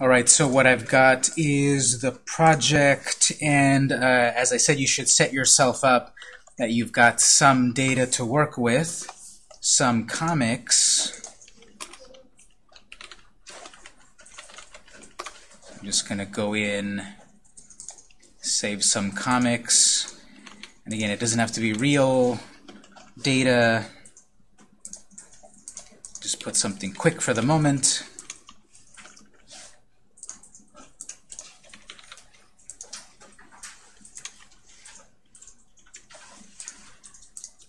All right, so what I've got is the project, and uh, as I said, you should set yourself up that you've got some data to work with, some comics. I'm just going to go in, save some comics, and again, it doesn't have to be real data. Just put something quick for the moment.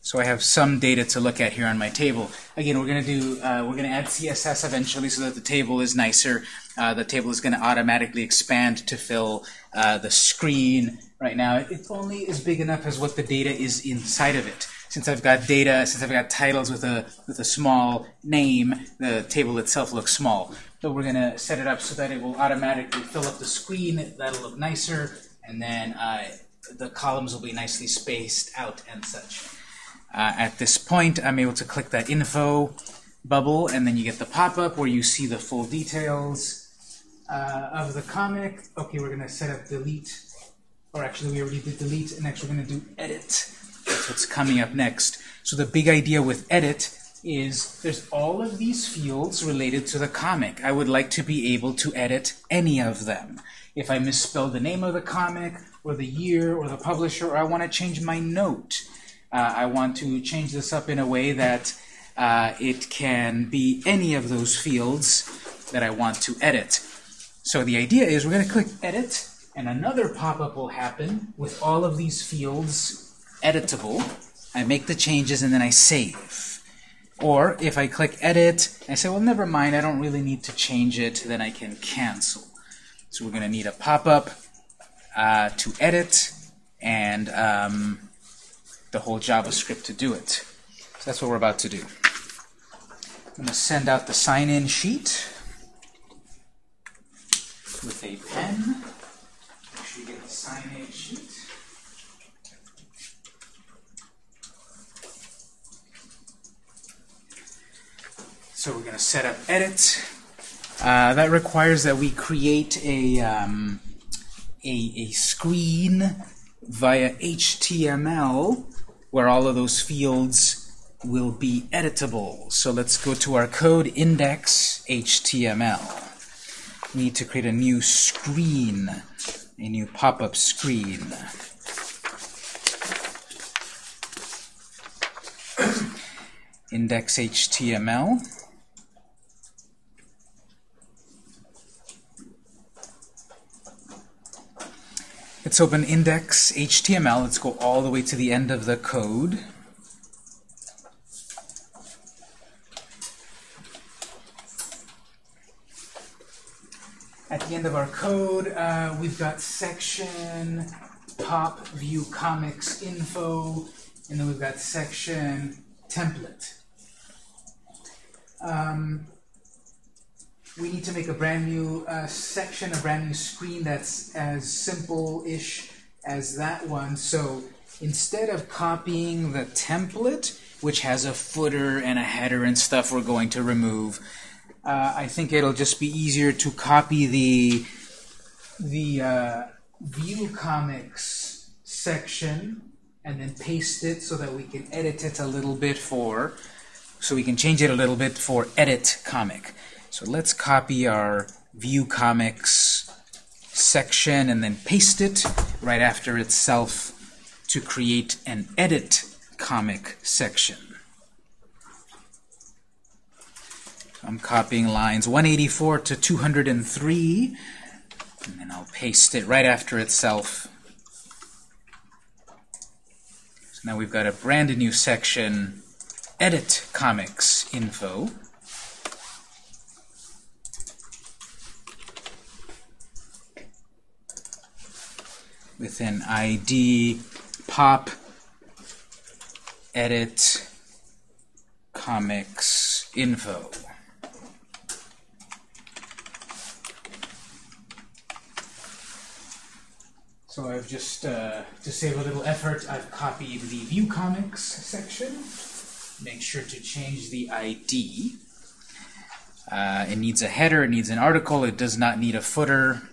So I have some data to look at here on my table. Again, we're going to do uh, we're going to add CSS eventually so that the table is nicer. Uh, the table is going to automatically expand to fill uh, the screen. Right now, it only is big enough as what the data is inside of it. Since I've got data, since I've got titles with a with a small name, the table itself looks small. But we're going to set it up so that it will automatically fill up the screen. That'll look nicer, and then uh, the columns will be nicely spaced out and such. Uh, at this point, I'm able to click that info bubble, and then you get the pop-up where you see the full details uh, of the comic. Okay, we're going to set up delete, or actually we already did delete, and next we're going to do edit. That's what's coming up next. So the big idea with edit is there's all of these fields related to the comic. I would like to be able to edit any of them. If I misspell the name of the comic, or the year, or the publisher, or I want to change my note, uh, I want to change this up in a way that uh, it can be any of those fields that I want to edit. So the idea is we're going to click Edit, and another pop-up will happen with all of these fields editable. I make the changes, and then I save. Or if I click Edit, I say, well, never mind, I don't really need to change it, then I can cancel. So we're going to need a pop-up uh, to edit, and um, the whole JavaScript to do it. So that's what we're about to do. I'm going to send out the sign-in sheet with a pen. Make sure you get the sign-in sheet. So we're going to set up edit. Uh, that requires that we create a, um, a, a screen via HTML where all of those fields will be editable. So let's go to our code index HTML. We need to create a new screen, a new pop-up screen. index HTML. Let's open index HTML. Let's go all the way to the end of the code. At the end of our code, uh, we've got section pop view comics info, and then we've got section template. Um, we need to make a brand new uh, section, a brand new screen that's as simple-ish as that one. So instead of copying the template, which has a footer and a header and stuff we're going to remove, uh, I think it'll just be easier to copy the the uh, view comics section and then paste it so that we can edit it a little bit for so we can change it a little bit for edit comic. So let's copy our view comics section and then paste it right after itself to create an edit comic section. I'm copying lines 184 to 203, and then I'll paste it right after itself. So now we've got a brand new section, Edit Comics Info. With an ID pop edit comics info. So I've just, uh, to save a little effort, I've copied the view comics section. Make sure to change the ID. Uh, it needs a header, it needs an article, it does not need a footer.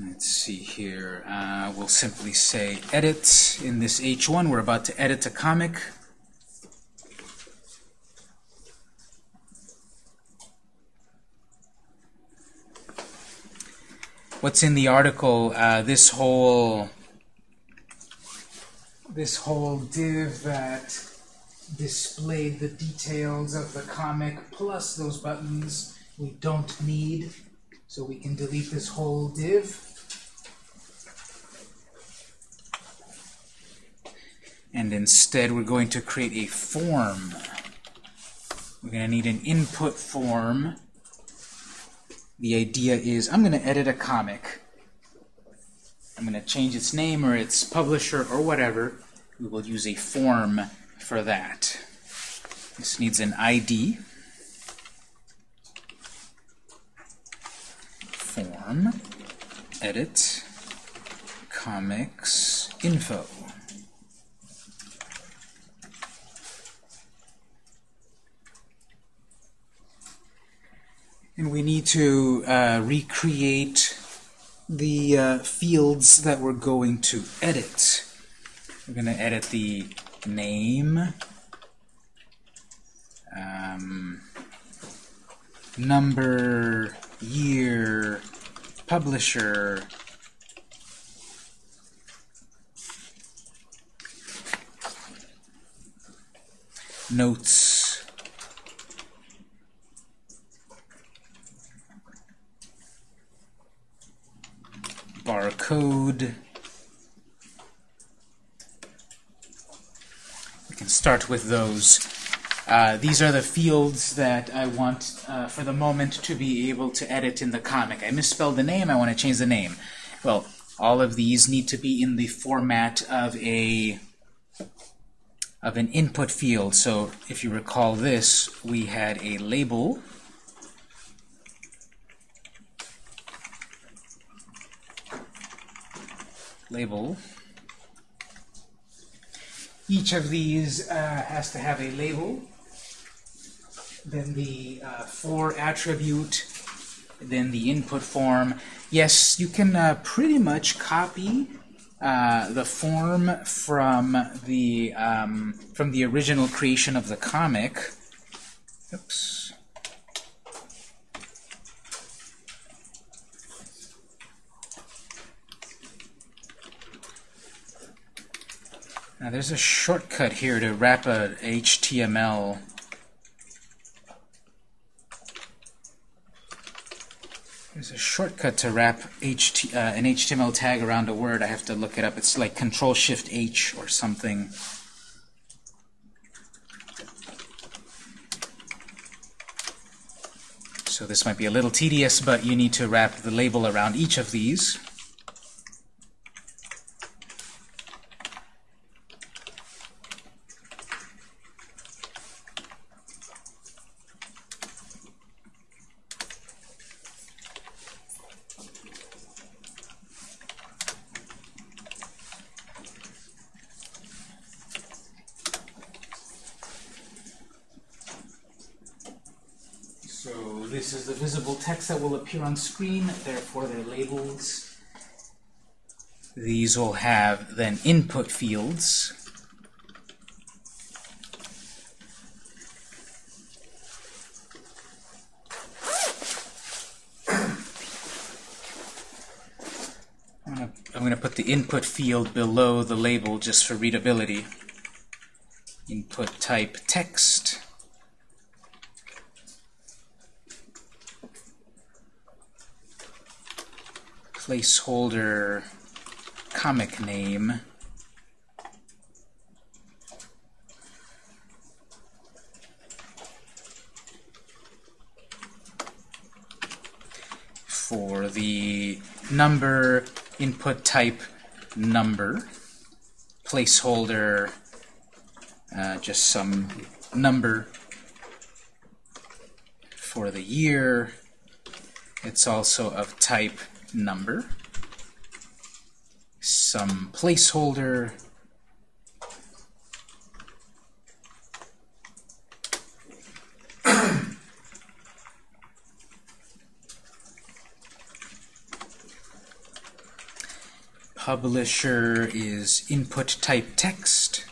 Let's see here. Uh, we'll simply say edit. In this H1, we're about to edit a comic. What's in the article? Uh, this whole this whole div that displayed the details of the comic plus those buttons we don't need. So we can delete this whole div. And instead we're going to create a form. We're going to need an input form. The idea is I'm going to edit a comic. I'm going to change its name or its publisher or whatever. We will use a form for that. This needs an ID. Form, edit, comics, info. And we need to uh, recreate the uh, fields that we're going to edit. We're going to edit the name, um, number, year, publisher, notes, barcode. We can start with those. Uh, these are the fields that I want, uh, for the moment, to be able to edit in the comic. I misspelled the name, I want to change the name. Well, all of these need to be in the format of a of an input field. So if you recall this, we had a label label. Each of these uh, has to have a label, then the uh, for attribute, then the input form. Yes, you can uh, pretty much copy uh, the form from the um, from the original creation of the comic. Oops. Now there's a shortcut here to wrap a HTML There's a shortcut to wrap HT, uh, an HTML tag around a word. I have to look it up. It's like Control Shift H or something. So this might be a little tedious, but you need to wrap the label around each of these. This is the visible text that will appear on screen, therefore they're labels. These will have then input fields. I'm going to put the input field below the label just for readability. Input type text. Placeholder comic name. For the number input type number. Placeholder uh, just some number for the year. It's also of type number, some placeholder, publisher is input type text.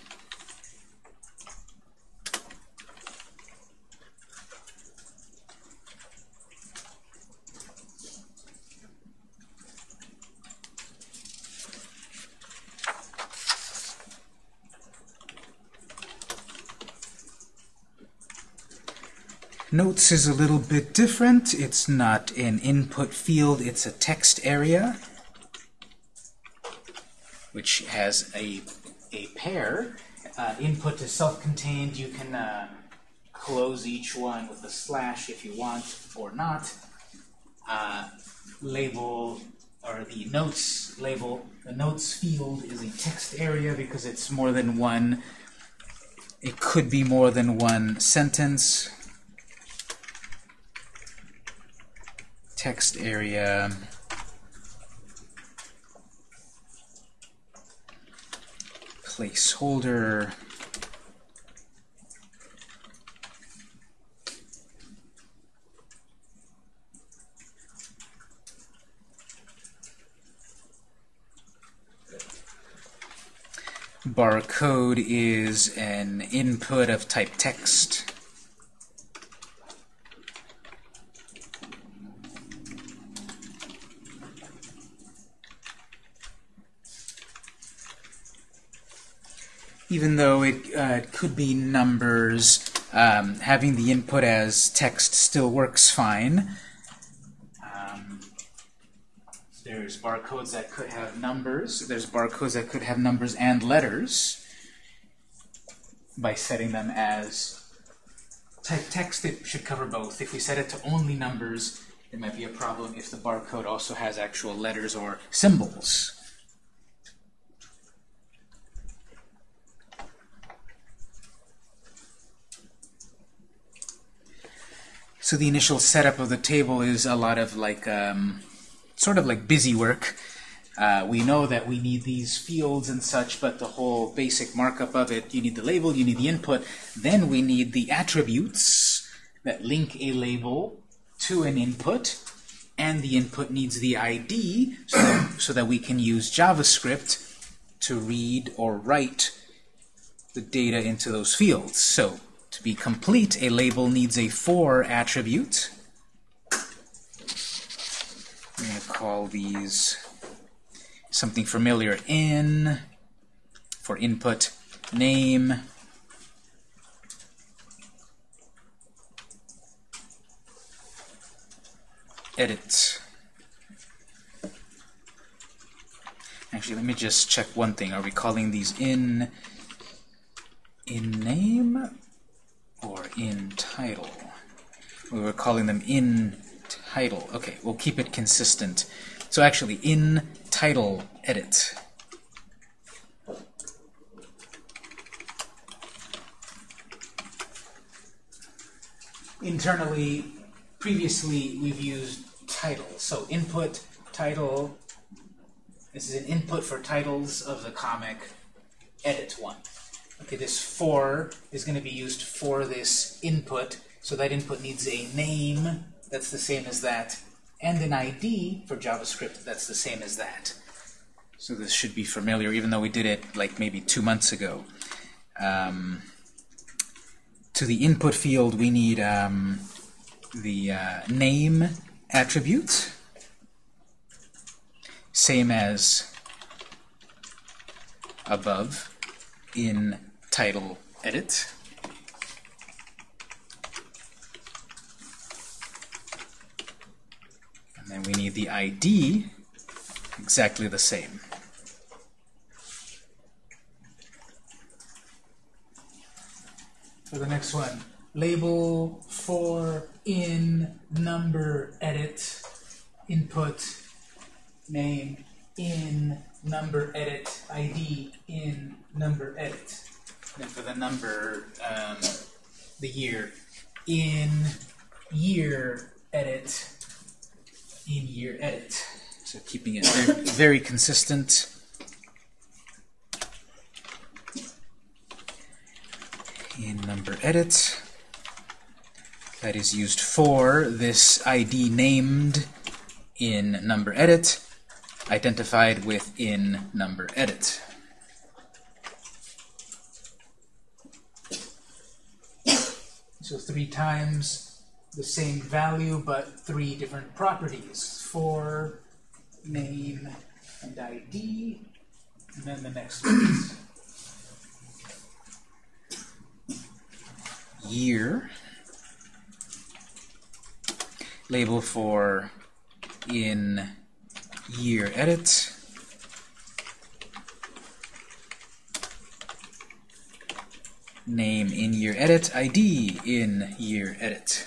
Notes is a little bit different. It's not an input field, it's a text area, which has a, a pair. Uh, input is self-contained. You can uh, close each one with a slash if you want or not. Uh, label, or the notes label, the notes field is a text area because it's more than one. It could be more than one sentence. Text area. Placeholder. Barcode is an input of type text even though it, uh, could be numbers, um, having the input as text still works fine. Um, there's barcodes that could have numbers. There's barcodes that could have numbers and letters. By setting them as type text, it should cover both. If we set it to only numbers, it might be a problem if the barcode also has actual letters or symbols. So the initial setup of the table is a lot of like, um, sort of like busy work. Uh, we know that we need these fields and such, but the whole basic markup of it, you need the label, you need the input, then we need the attributes that link a label to an input, and the input needs the ID so that, so that we can use JavaScript to read or write the data into those fields. So to be complete, a label needs a for attribute. I'm going to call these something familiar in for input name. Edit. Actually let me just check one thing. Are we calling these in in name or in title. We were calling them in title. Okay, we'll keep it consistent. So actually, in title edit. Internally, previously we've used title. So input, title, this is an input for titles of the comic, edit one. Okay, this for is going to be used for this input, so that input needs a name that's the same as that, and an ID for JavaScript that's the same as that. So this should be familiar, even though we did it like maybe two months ago. Um, to the input field, we need um, the uh, name attribute, same as above in title edit. And then we need the ID exactly the same. For the next one, label for in number edit input name in number edit ID in number edit. And for the number, um, the year, in year edit, in year edit. So keeping it very, very consistent. In number edit, that is used for this ID named in number edit. identified with in number edit. So three times the same value, but three different properties. For name and ID, and then the next one year. Label for in year edit. Name in year edit, ID in year edit.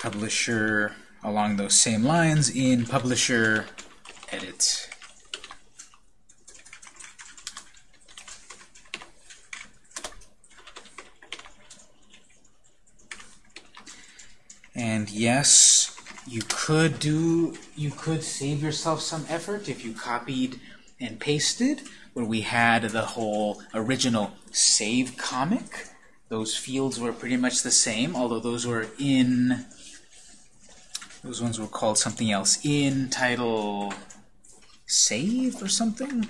Publisher along those same lines in publisher edit. And yes, you could do, you could save yourself some effort if you copied and pasted, where we had the whole original save comic. Those fields were pretty much the same, although those were in, those ones were called something else, in title save or something?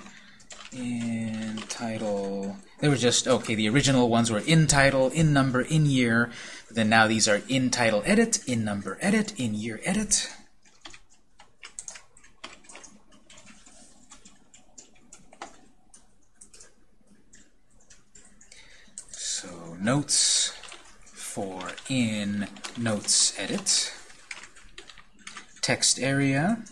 In title, they were just, okay, the original ones were in title, in number, in year, then now these are in title edit, in number edit, in year edit. So notes for in notes edit. Text area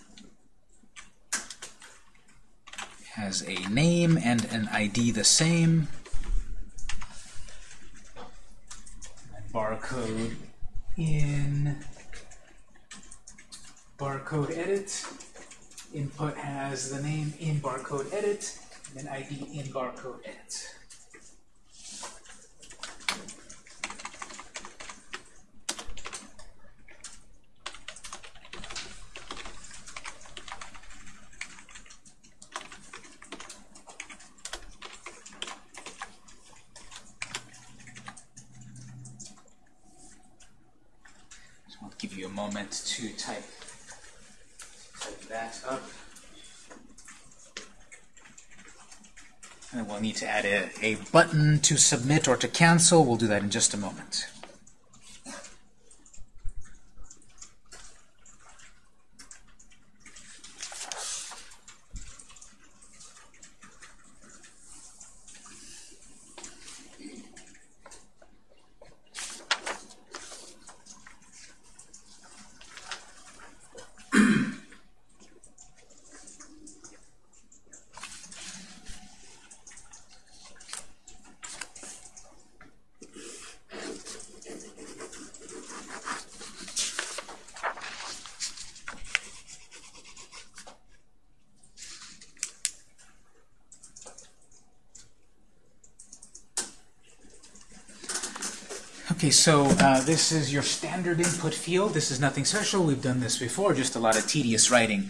has a name and an ID the same. barcode in barcode edit. Input has the name in barcode edit, and then ID in barcode edit. To type, type that up. And we'll need to add a, a button to submit or to cancel. We'll do that in just a moment. Okay, so uh, this is your standard input field. This is nothing special. We've done this before, just a lot of tedious writing.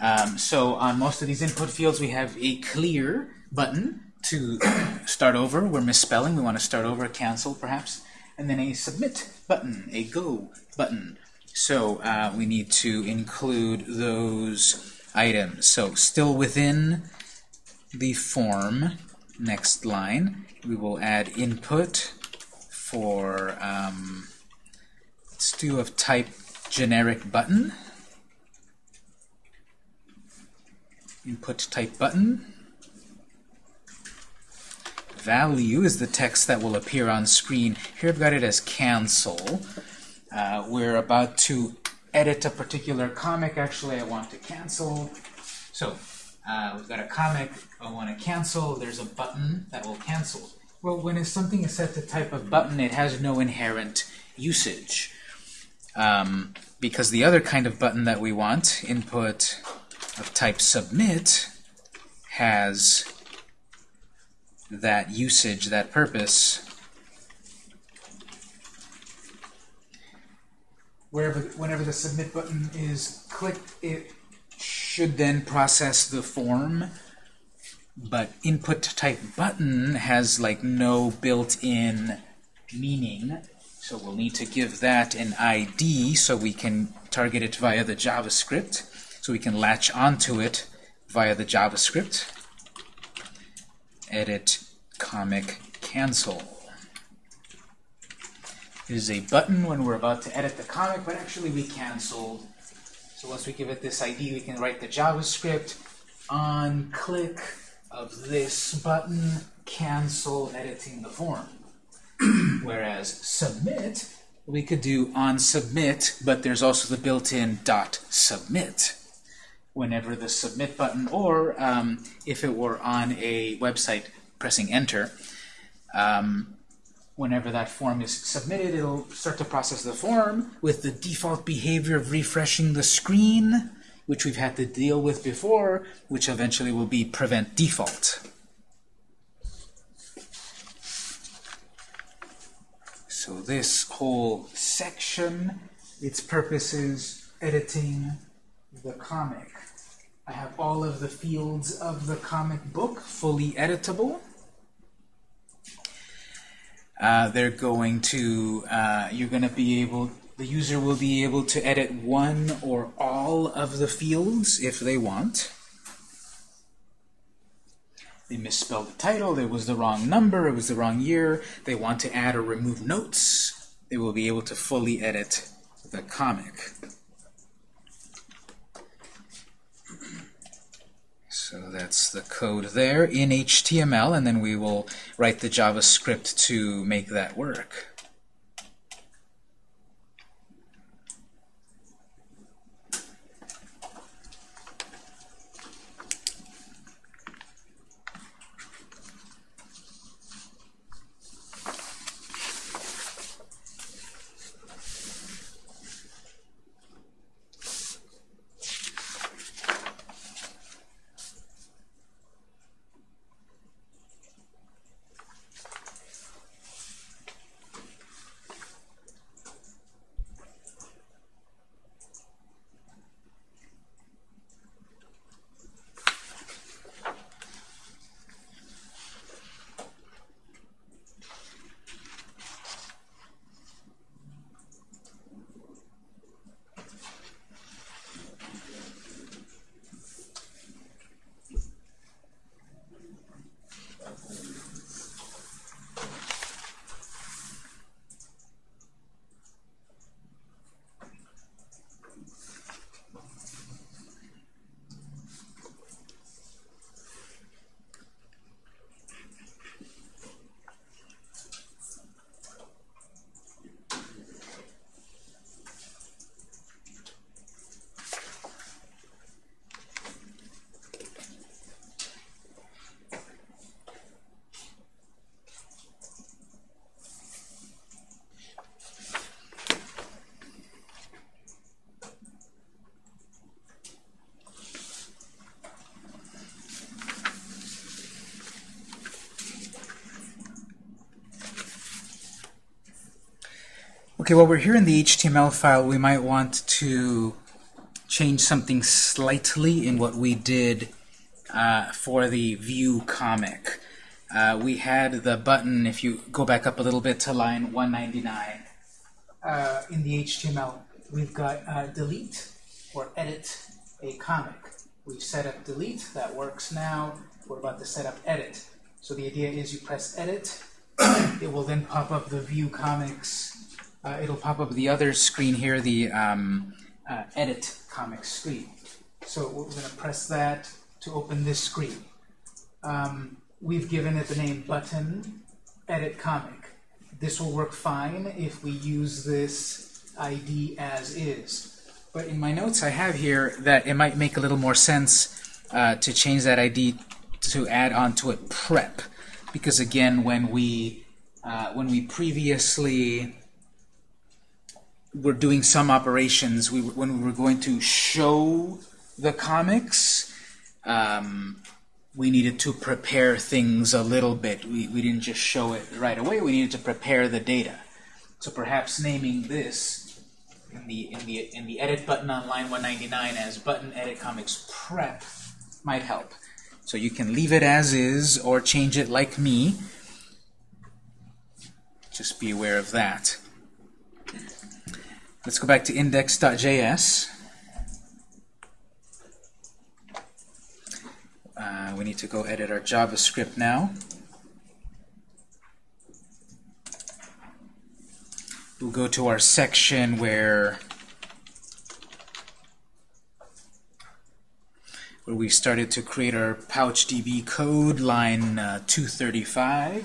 Um, so on most of these input fields, we have a clear button to start over. We're misspelling. We want to start over, cancel perhaps. And then a submit button, a go button. So uh, we need to include those items. So still within the form, next line, we will add input for, um, let's do of type generic button. Input type button. Value is the text that will appear on screen. Here I've got it as cancel. Uh, we're about to edit a particular comic. Actually, I want to cancel. So uh, we've got a comic I want to cancel. There's a button that will cancel. Well, when something is set to type of button, it has no inherent usage. Um, because the other kind of button that we want, input of type submit, has that usage, that purpose. Wherever, whenever the submit button is clicked, it should then process the form but input type button has like no built-in meaning. So we'll need to give that an ID so we can target it via the JavaScript. So we can latch onto it via the JavaScript. Edit comic cancel. It is a button when we're about to edit the comic, but actually we canceled. So once we give it this ID, we can write the JavaScript on click of this button, cancel editing the form. Whereas submit, we could do on submit, but there's also the built-in dot submit whenever the submit button, or um, if it were on a website pressing enter, um, whenever that form is submitted, it'll start to process the form with the default behavior of refreshing the screen, which we've had to deal with before, which eventually will be prevent default. So this whole section, its purpose is editing the comic. I have all of the fields of the comic book fully editable. Uh, they're going to, uh, you're going to be able, the user will be able to edit one or all of the fields if they want. They misspelled the title, it was the wrong number, it was the wrong year, they want to add or remove notes, they will be able to fully edit the comic. So that's the code there in HTML, and then we will write the JavaScript to make that work. Okay, while we're here in the HTML file, we might want to change something slightly in what we did uh, for the view comic. Uh, we had the button, if you go back up a little bit to line 199, uh, in the HTML, we've got uh, delete or edit a comic. We've set up delete, that works now. We're about to set up edit. So the idea is you press edit, it will then pop up the view comics uh, it'll pop up the other screen here, the um, uh, edit comic screen. So we're going to press that to open this screen. Um, we've given it the name button edit comic. This will work fine if we use this ID as is. But in my notes I have here that it might make a little more sense uh, to change that ID to add onto it prep. Because again, when we uh, when we previously were doing some operations, we were, when we were going to show the comics, um, we needed to prepare things a little bit. We, we didn't just show it right away, we needed to prepare the data. So perhaps naming this in the, in the, in the edit button on line 199 as button edit comics prep might help. So you can leave it as is or change it like me. Just be aware of that. Let's go back to index.js. Uh, we need to go edit our JavaScript now. We'll go to our section where where we started to create our PouchDB code, line uh, 235.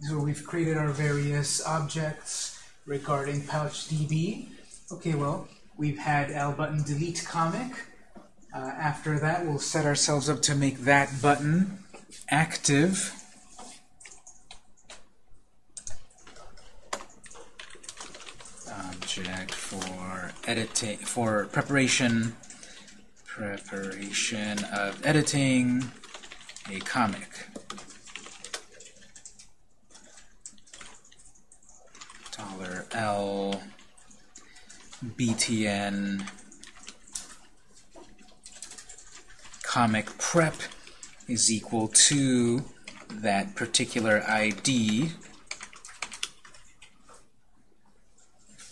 This is where we've created our various objects regarding PouchDB. Okay, well, we've had L button delete comic. Uh, after that, we'll set ourselves up to make that button active. Object for editing, for preparation preparation of editing a comic. Dollar $L BTN comic prep is equal to that particular ID.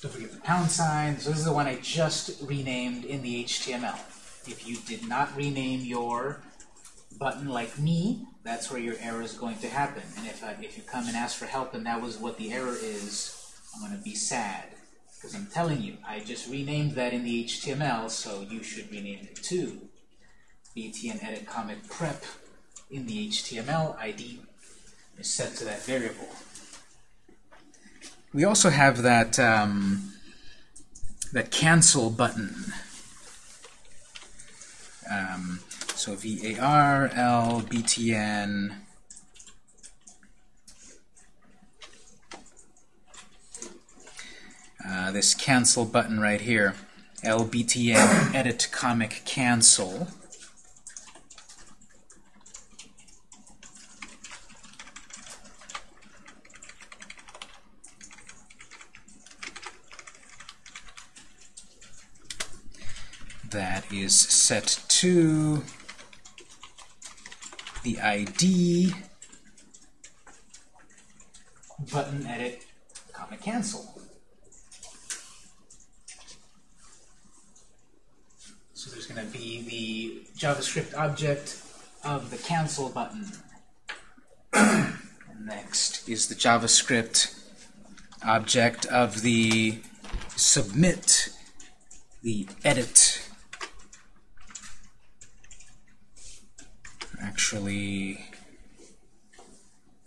Don't forget the pound sign. So this is the one I just renamed in the HTML. If you did not rename your button like me, that's where your error is going to happen. And if, I, if you come and ask for help and that was what the error is, I'm going to be sad. Because I'm telling you, I just renamed that in the HTML, so you should rename it too. BTN edit comic prep in the HTML ID is set to that variable. We also have that um, that cancel button. Um, so var l btn uh, this cancel button right here lbtn edit comic cancel that is set to the ID button edit comic cancel. So there's going to be the JavaScript object of the cancel button. Next is the JavaScript object of the submit, the edit actually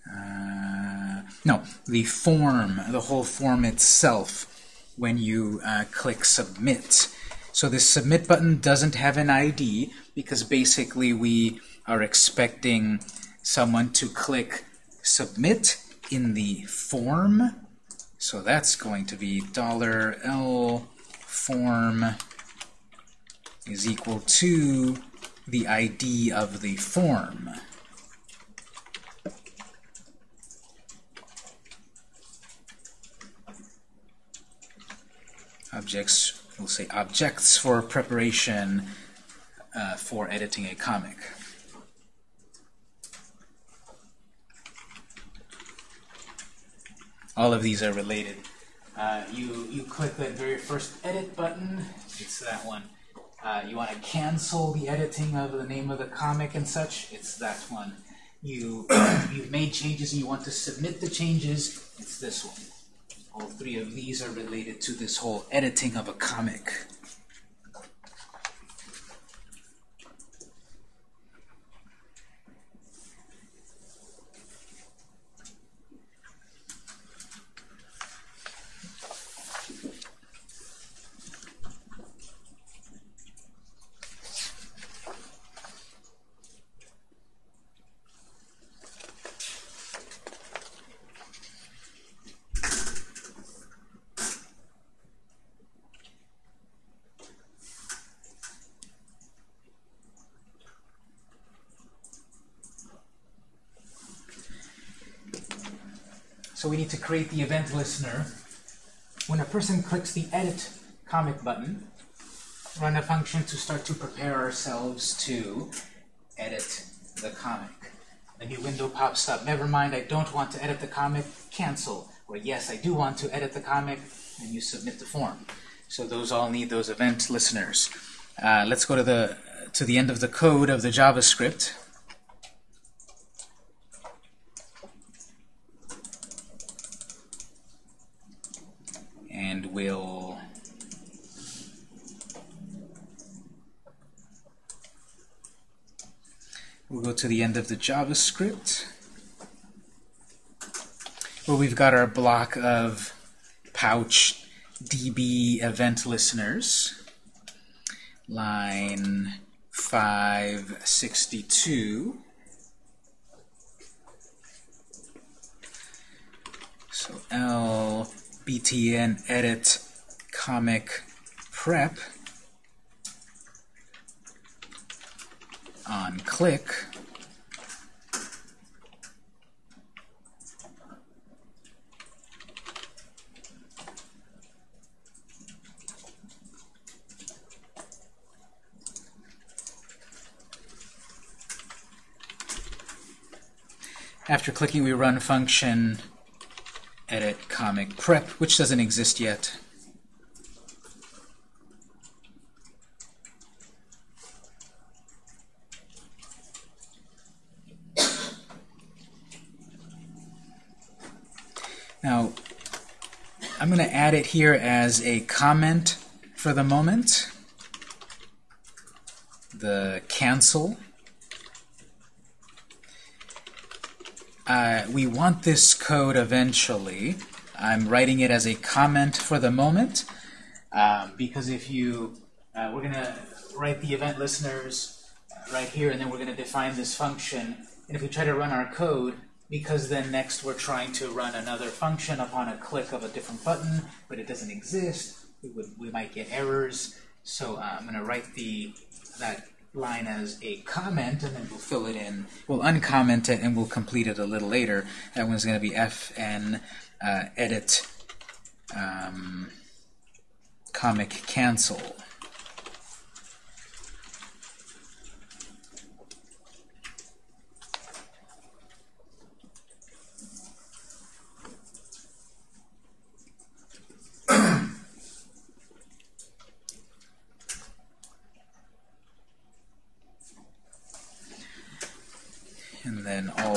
uh, no the form the whole form itself when you uh, click submit so this submit button doesn't have an ID because basically we are expecting someone to click submit in the form so that's going to be dollar $L form is equal to the ID of the form. Objects, we'll say objects for preparation uh, for editing a comic. All of these are related. Uh, you, you click that very first edit button, it's that one uh, you want to cancel the editing of the name of the comic and such, it's that one. You, you've made changes and you want to submit the changes, it's this one. All three of these are related to this whole editing of a comic. So we need to create the event listener. When a person clicks the edit comic button, run a function to start to prepare ourselves to edit the comic. A new window pops up. Never mind, I don't want to edit the comic. Cancel. Or yes, I do want to edit the comic. And you submit the form. So those all need those event listeners. Uh, let's go to the to the end of the code of the JavaScript. And we'll we'll go to the end of the JavaScript. Where we've got our block of pouch db event listeners. Line 562. So L btn edit comic prep on click After clicking, we run function edit comic prep, which doesn't exist yet. Now, I'm going to add it here as a comment for the moment. The cancel Uh, we want this code eventually. I'm writing it as a comment for the moment um, because if you, uh, we're going to write the event listeners right here and then we're going to define this function. And if we try to run our code, because then next we're trying to run another function upon a click of a different button, but it doesn't exist, we, would, we might get errors. So uh, I'm going to write the that line as a comment, and then we'll fill it in. We'll uncomment it, and we'll complete it a little later. That one's going to be fn uh, edit um, comic cancel.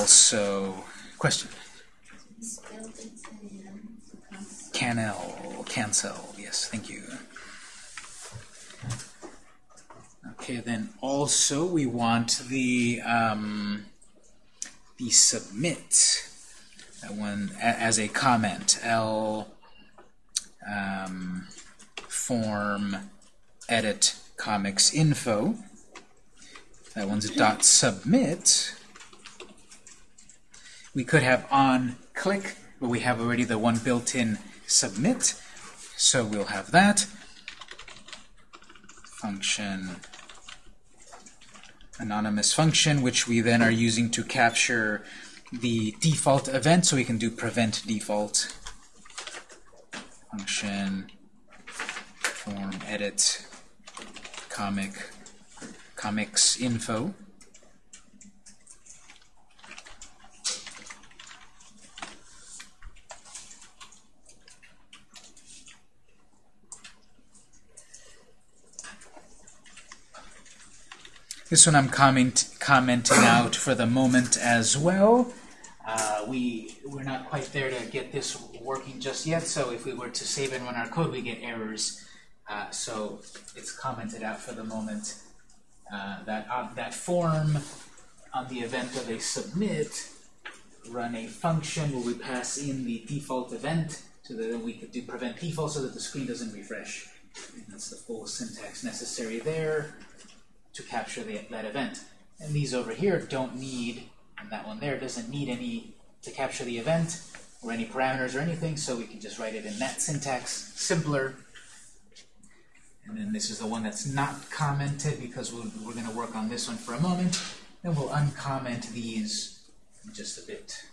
also, question? Canel, cancel, yes, thank you. Okay, then also we want the um, the submit that one as a comment. L um, form edit comics info. That one's dot submit we could have on click, but we have already the one built-in submit. So we'll have that. Function, anonymous function, which we then are using to capture the default event, so we can do prevent default. Function form edit comic comics info. This one I'm comment, commenting out for the moment as well. Uh, we, we're not quite there to get this working just yet, so if we were to save and run our code, we get errors. Uh, so it's commented out for the moment. Uh, that, uh, that form on the event of a submit run a function where we pass in the default event so that we could do prevent default so that the screen doesn't refresh. And that's the full syntax necessary there to capture the, that event. And these over here don't need, and that one there doesn't need any to capture the event or any parameters or anything, so we can just write it in that syntax, simpler. And then this is the one that's not commented because we we are going to work on this one for a moment. Then we'll uncomment these in just a bit.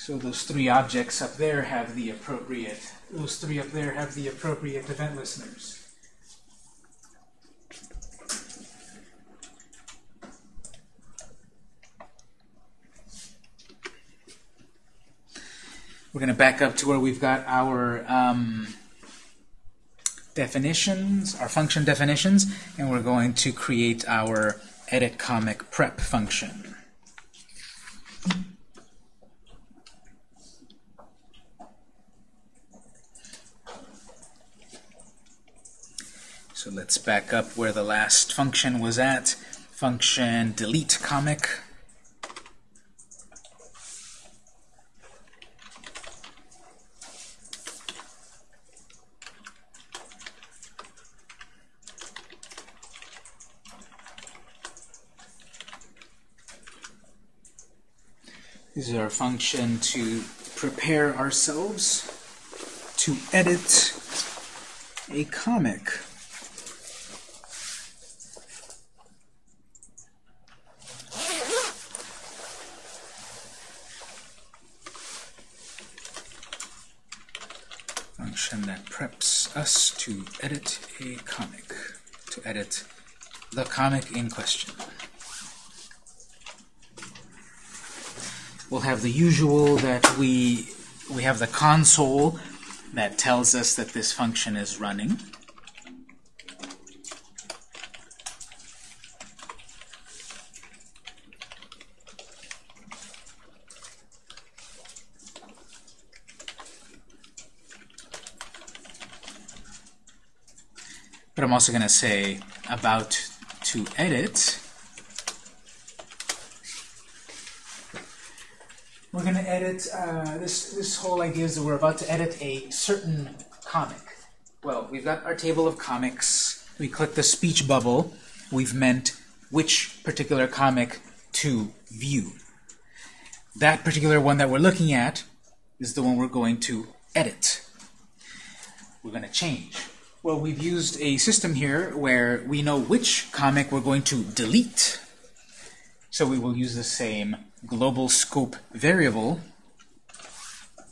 So those three objects up there have the appropriate, those three up there have the appropriate event listeners. We're going to back up to where we've got our um, definitions, our function definitions, and we're going to create our edit comic prep function. Let's back up where the last function was at. Function delete comic. This is our function to prepare ourselves to edit a comic. Function that preps us to edit a comic, to edit the comic in question. we'll have the usual that we we have the console that tells us that this function is running. But I'm also going to say about to edit we're going to edit, uh, this, this whole idea is that we're about to edit a certain comic. Well, we've got our table of comics. We click the speech bubble. We've meant which particular comic to view. That particular one that we're looking at is the one we're going to edit. We're going to change. Well, we've used a system here where we know which comic we're going to delete. So we will use the same global scope variable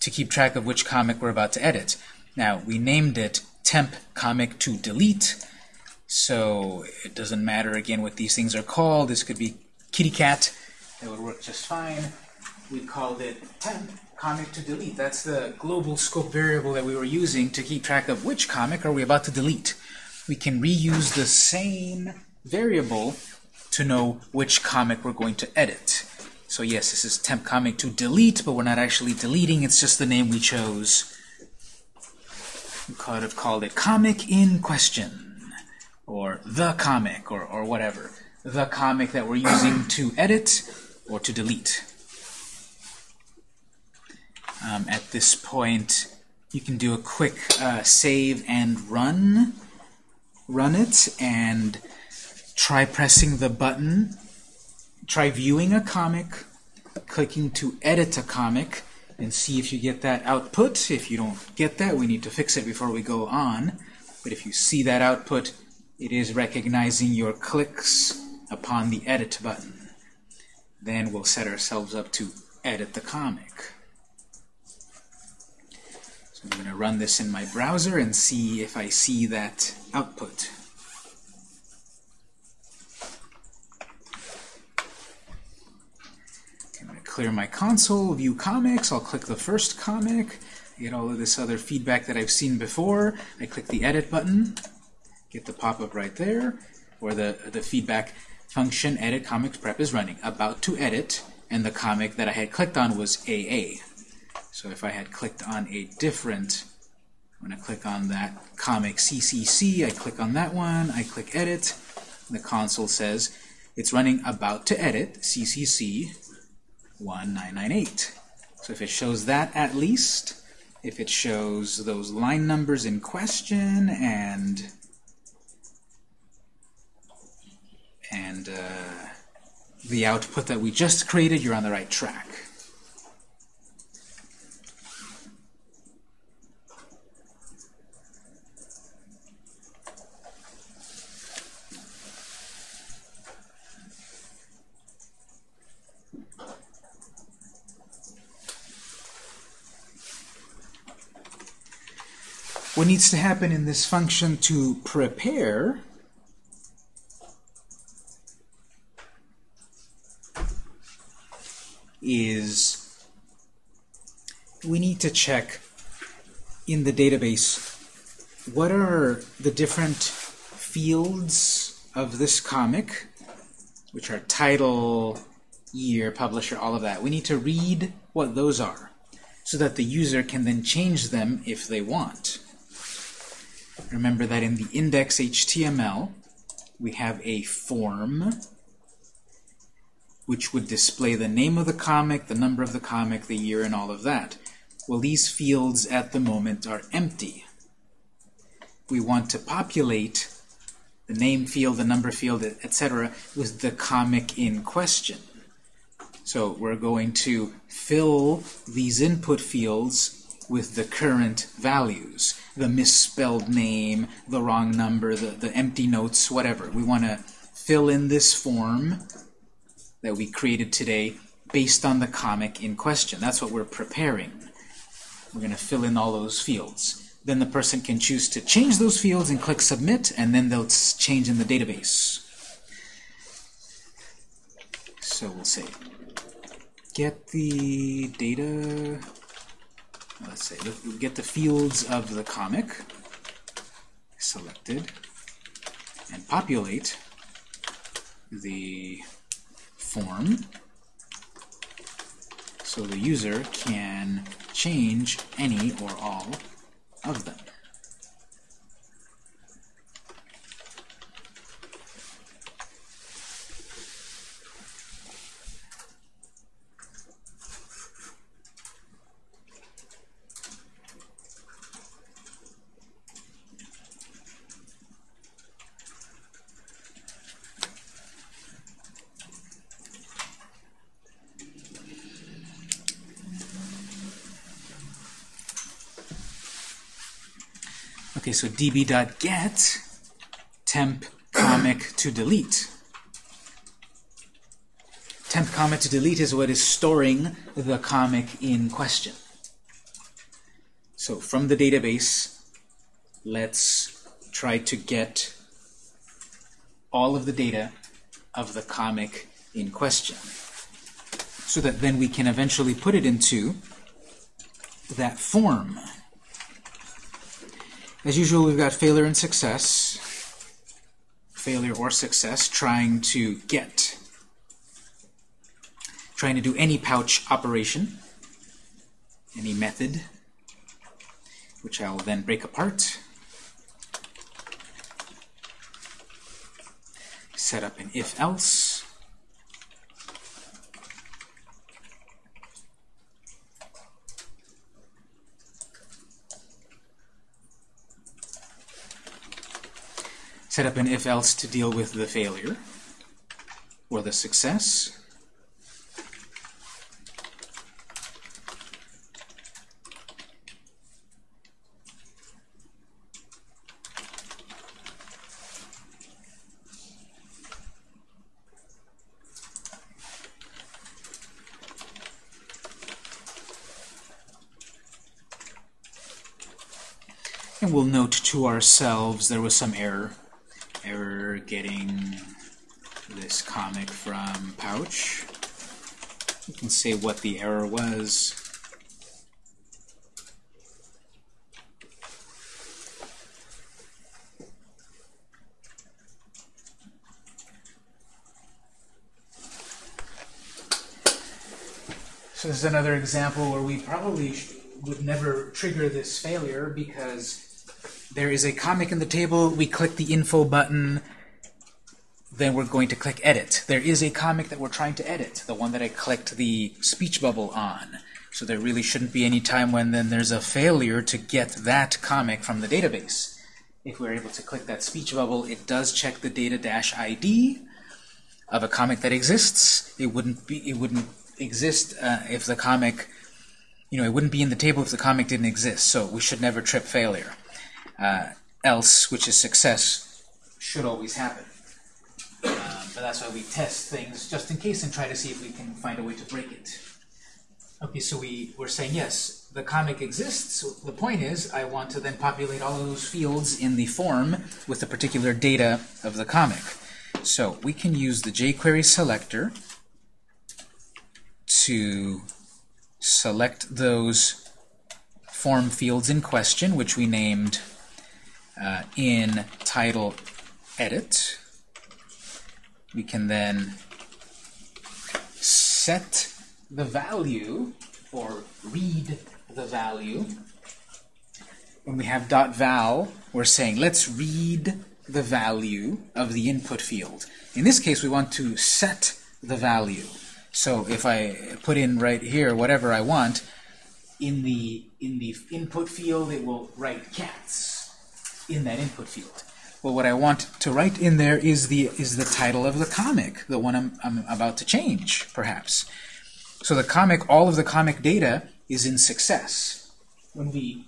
to keep track of which comic we're about to edit. Now, we named it temp comic to delete, so it doesn't matter again what these things are called. This could be kitty cat. That would work just fine. We called it temp comic to delete. That's the global scope variable that we were using to keep track of which comic are we about to delete. We can reuse the same variable to know which comic we're going to edit. So yes, this is temp comic to delete, but we're not actually deleting, it's just the name we chose. We could have called it comic in question, or the comic, or, or whatever. The comic that we're using to edit or to delete. Um, at this point, you can do a quick uh, save and run. Run it, and try pressing the button try viewing a comic, clicking to edit a comic, and see if you get that output. If you don't get that, we need to fix it before we go on. But if you see that output, it is recognizing your clicks upon the edit button. Then we'll set ourselves up to edit the comic. So I'm going to run this in my browser and see if I see that output. clear my console, view comics, I'll click the first comic, get all of this other feedback that I've seen before. I click the edit button, get the pop-up right there, where the, the feedback function edit comics prep is running. About to edit, and the comic that I had clicked on was AA. So if I had clicked on a different, I'm going to click on that comic CCC, I click on that one, I click edit, the console says it's running about to edit, CCC, 1998. So if it shows that at least, if it shows those line numbers in question and and uh, the output that we just created, you're on the right track. what needs to happen in this function to prepare is we need to check in the database what are the different fields of this comic, which are title, year, publisher, all of that. We need to read what those are so that the user can then change them if they want. Remember that in the index HTML, we have a form which would display the name of the comic, the number of the comic, the year, and all of that. Well, these fields at the moment are empty. We want to populate the name field, the number field, etc., with the comic in question. So we're going to fill these input fields with the current values, the misspelled name, the wrong number, the, the empty notes, whatever. We want to fill in this form that we created today based on the comic in question. That's what we're preparing. We're going to fill in all those fields. Then the person can choose to change those fields and click Submit, and then they'll change in the database. So we'll say, get the data, let's say, get the fields of the comic selected, and populate the form so the user can change any or all of them. So db.get temp comic to delete. Temp comic to delete is what is storing the comic in question. So from the database, let's try to get all of the data of the comic in question so that then we can eventually put it into that form. As usual, we've got failure and success. Failure or success, trying to get, trying to do any pouch operation, any method, which I'll then break apart. Set up an if-else. Set up an if-else to deal with the failure or the success. And we'll note to ourselves there was some error error getting this comic from Pouch. You can say what the error was. So this is another example where we probably would never trigger this failure because there is a comic in the table, we click the info button, then we're going to click edit. There is a comic that we're trying to edit, the one that I clicked the speech bubble on. So there really shouldn't be any time when then there's a failure to get that comic from the database. If we're able to click that speech bubble, it does check the data-id of a comic that exists. It wouldn't be it wouldn't exist uh, if the comic you know it wouldn't be in the table if the comic didn't exist. So we should never trip failure uh, else, which is success, should always happen. But that's why we test things just in case and try to see if we can find a way to break it. Okay, so we, we're saying, yes, the comic exists. The point is, I want to then populate all of those fields in the form with the particular data of the comic. So we can use the jQuery selector to select those form fields in question, which we named uh, in title edit. We can then set the value or read the value. When we have .val, we're saying let's read the value of the input field. In this case, we want to set the value. So if I put in right here whatever I want, in the in the input field it will write cats in that input field. Well, what I want to write in there is the is the title of the comic, the one I'm, I'm about to change, perhaps. So the comic, all of the comic data is in success. When we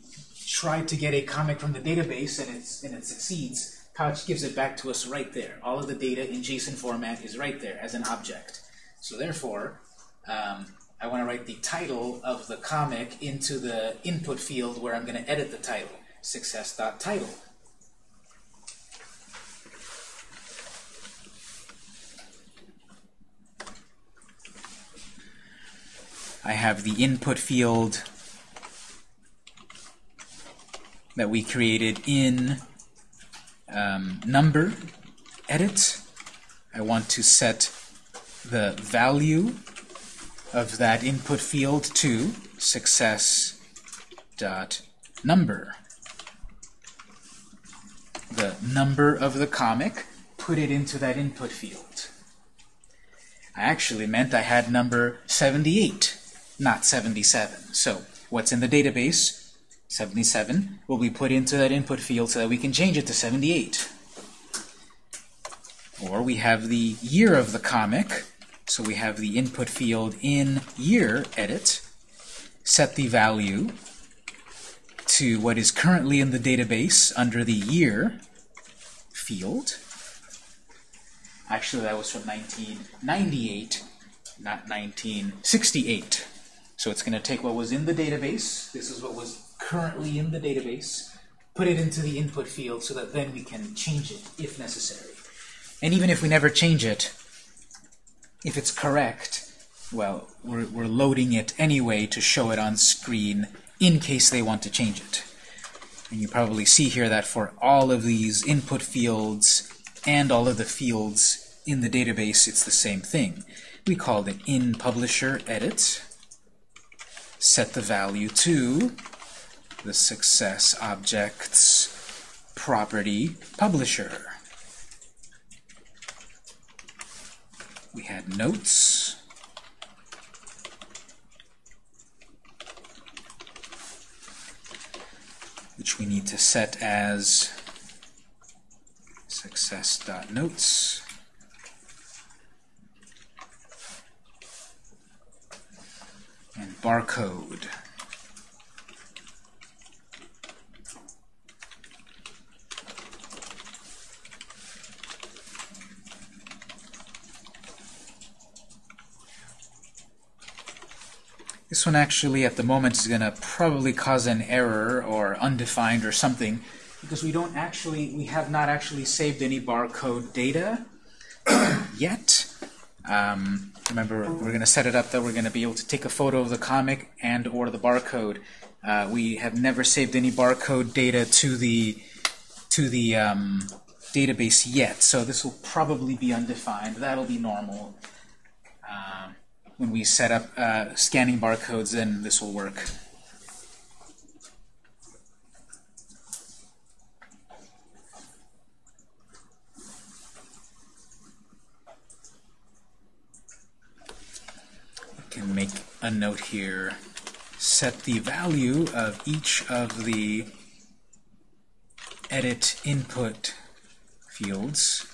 try to get a comic from the database and, it's, and it succeeds, Couch gives it back to us right there. All of the data in JSON format is right there as an object. So therefore, um, I want to write the title of the comic into the input field where I'm going to edit the title, success.title. I have the input field that we created in um, number edit. I want to set the value of that input field to success dot number. The number of the comic, put it into that input field. I actually meant I had number 78 not 77. So what's in the database, 77, will be put into that input field so that we can change it to 78. Or we have the year of the comic, so we have the input field in year edit, set the value to what is currently in the database under the year field. Actually, that was from 1998, not 1968. So it's going to take what was in the database, this is what was currently in the database, put it into the input field so that then we can change it if necessary. And even if we never change it, if it's correct, well, we're, we're loading it anyway to show it on screen in case they want to change it. And you probably see here that for all of these input fields and all of the fields in the database, it's the same thing. We called it in publisher edit set the value to the success object's property publisher. We had notes. which we need to set as success.notes. and barcode. This one actually at the moment is going to probably cause an error or undefined or something because we don't actually, we have not actually saved any barcode data yet. Um, remember, we're going to set it up that we're going to be able to take a photo of the comic and or the barcode. Uh, we have never saved any barcode data to the to the um, database yet, so this will probably be undefined. That'll be normal. Uh, when we set up uh, scanning barcodes, then this will work. Can make a note here. Set the value of each of the edit input fields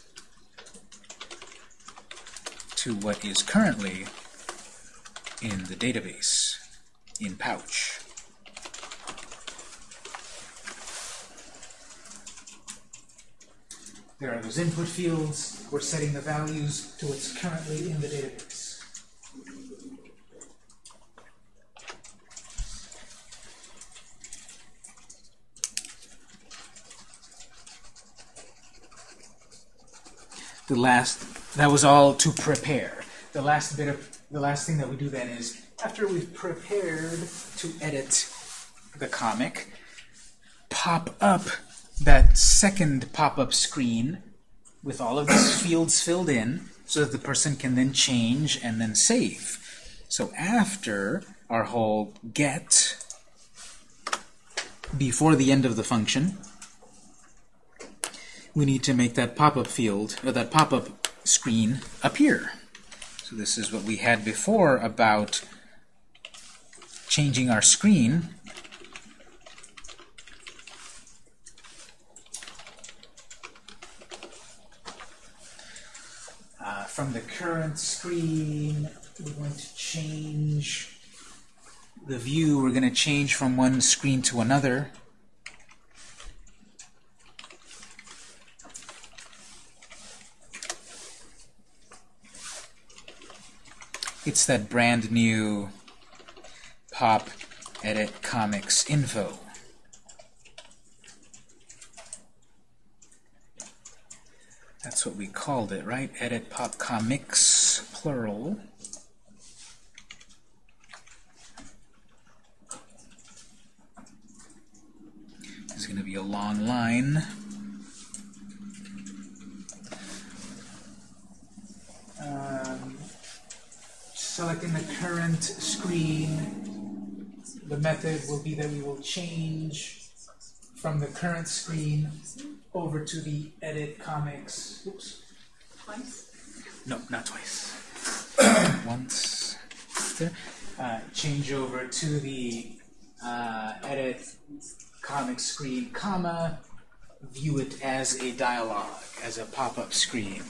to what is currently in the database in Pouch. There are those input fields. We're setting the values to what's currently in the database. The last, that was all to prepare. The last bit of, the last thing that we do then is, after we've prepared to edit the comic, pop up that second pop-up screen with all of these fields filled in so that the person can then change and then save. So after our whole get, before the end of the function, we need to make that pop-up field, or that pop-up screen appear. So this is what we had before about changing our screen. Uh, from the current screen, we're going to change the view. We're going to change from one screen to another. It's that brand new pop edit comics info. That's what we called it, right? Edit pop comics, plural. There's going to be a long line. Selecting the current screen, the method will be that we will change from the current screen over to the edit comics. Oops. Twice? No, not twice. Once. There. Uh, change over to the uh, edit comic screen, comma, view it as a dialog, as a pop-up screen,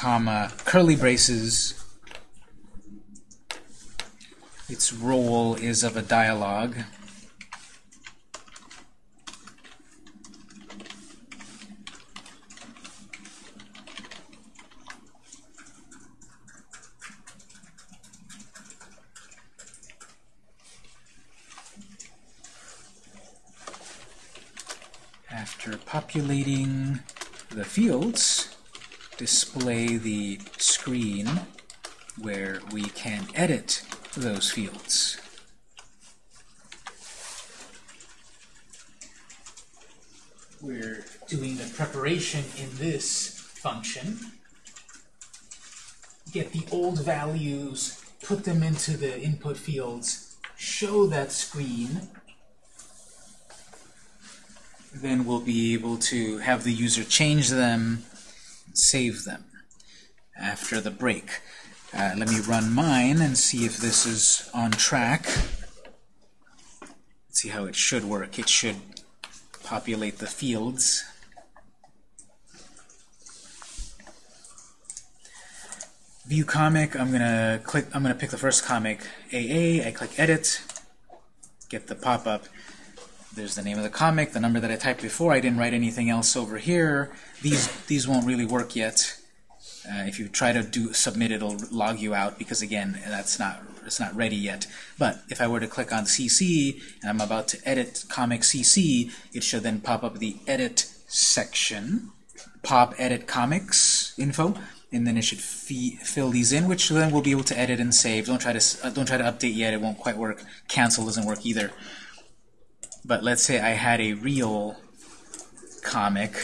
comma, curly braces, its role is of a dialog, After populating the fields, display the screen where we can edit those fields. We're doing the preparation in this function. Get the old values, put them into the input fields, show that screen, then we'll be able to have the user change them, save them after the break. Uh, let me run mine and see if this is on track. Let's see how it should work. It should populate the fields. View comic, I'm gonna click I'm gonna pick the first comic, AA, I click edit, get the pop-up. There's the name of the comic, the number that I typed before. I didn't write anything else over here. These these won't really work yet. Uh, if you try to do submit, it'll log you out because again, that's not it's not ready yet. But if I were to click on CC and I'm about to edit comic CC, it should then pop up the edit section, pop edit comics info, and then it should fill these in, which then we'll be able to edit and save. Don't try to uh, don't try to update yet; it won't quite work. Cancel doesn't work either. But let's say I had a real comic,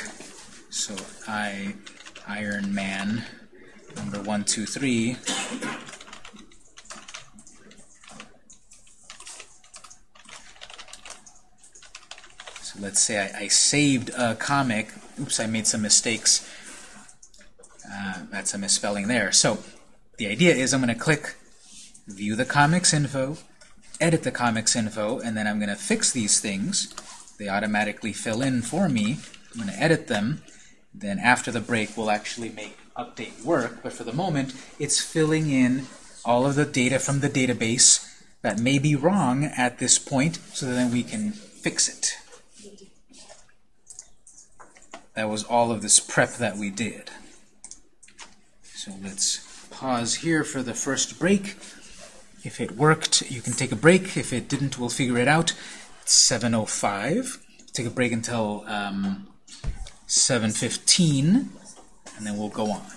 so I Iron Man number one, two, three. So let's say I, I saved a comic. Oops, I made some mistakes. Uh, that's a misspelling there. So the idea is I'm going to click View the Comics Info, edit the comics info, and then I'm going to fix these things. They automatically fill in for me. I'm going to edit them. Then after the break, we'll actually make update work. But for the moment, it's filling in all of the data from the database that may be wrong at this point, so then we can fix it. That was all of this prep that we did. So let's pause here for the first break. If it worked, you can take a break. If it didn't, we'll figure it out. It's 7.05. Take a break until um, 715, and then we'll go on.